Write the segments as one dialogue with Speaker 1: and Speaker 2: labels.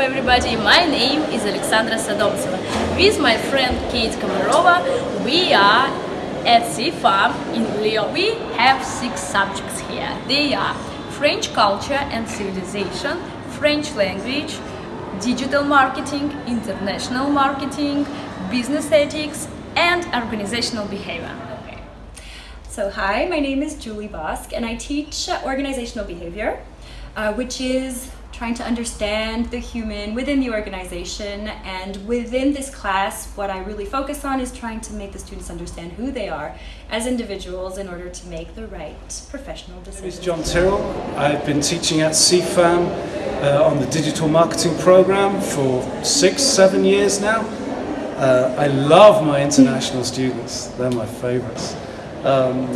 Speaker 1: everybody, my name is Alexandra Sadomtseva. With my friend Kate Komarova, we are at CFAM in Lyon. We have six subjects here. They are French culture and civilization, French language, digital marketing, international marketing, business ethics, and organizational behavior.
Speaker 2: So hi, my name is Julie Bosk and I teach organizational behavior, uh, which is trying to understand the human within the organization and within this class what I really focus on is trying to make the students understand who they are as individuals in order to make the right professional decisions.
Speaker 3: My name is John Tyrrell. I've been teaching at CFAM uh, on the digital marketing program for six, seven years now. Uh, I love my international students, they're my favorites. Um,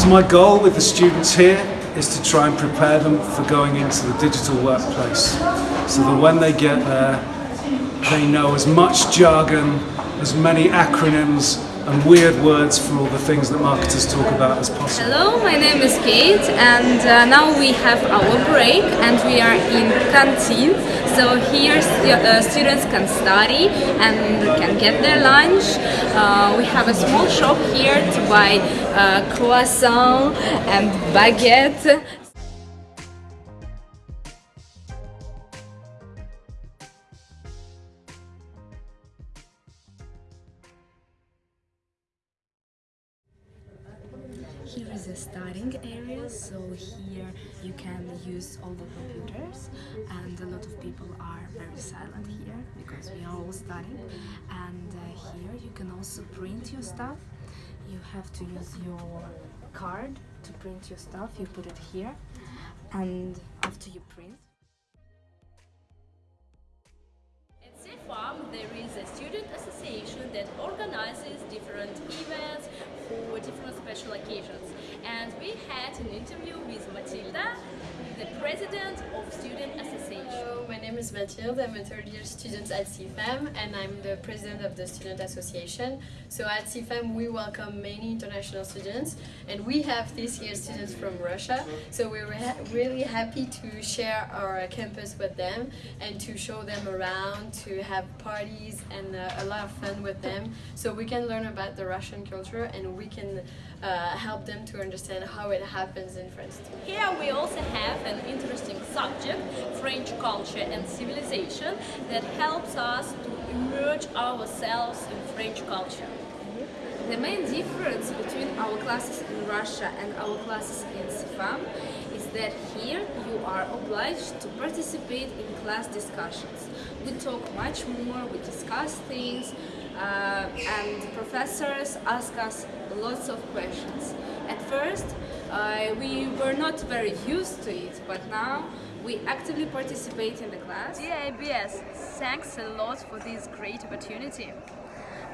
Speaker 3: so my goal with the students here is to try and prepare them for going into the digital workplace. So that when they get there they know as much jargon, as many acronyms and weird words for all the things that marketers talk about as possible.
Speaker 4: Hello, my name is Kate and uh, now we have our break and we are in canteen. So here uh, students can study and can get their lunch. Uh, we have a small shop here to buy uh, croissant and baguette. Here is a studying area, so here you can use all the computers and a lot of people are very silent here because we are all studying. And uh, here you can also print your stuff. You have to use your card to print your stuff, you put it here and after you print.
Speaker 1: There is a student association that organizes different events for different special occasions. And we had an interview with Matilda, the president of Student Association.
Speaker 5: Hello, my name is Matilda. I'm a third year student at CFAM and I'm the president of the Student Association. So at CFAM we welcome many international students and we have this year students from Russia. So we're really happy to share our campus with them and to show them around, to have parties and uh, a lot of fun with them so we can learn about the Russian culture and we can uh, help them to understand how it happens in France.
Speaker 1: Here we also have an interesting subject, French culture and civilization, that helps us to immerse ourselves in French culture.
Speaker 4: The main difference between our classes in Russia and our classes in CFAM is that here you are obliged to participate in class discussions. We talk much more, we discuss things, and professors ask us lots of questions. At first, uh, we were not very used to it, but now we actively participate in the class.
Speaker 1: Dear IBS, thanks a lot for this great opportunity.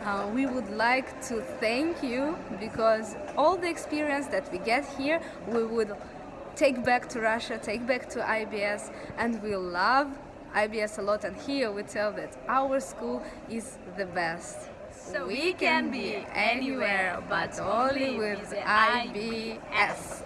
Speaker 4: Uh, we would like to thank you because all the experience that we get here, we would take back to Russia, take back to IBS, and we love IBS a lot. And here we tell that our school is the best.
Speaker 1: So we can be anywhere, but only with the IBS.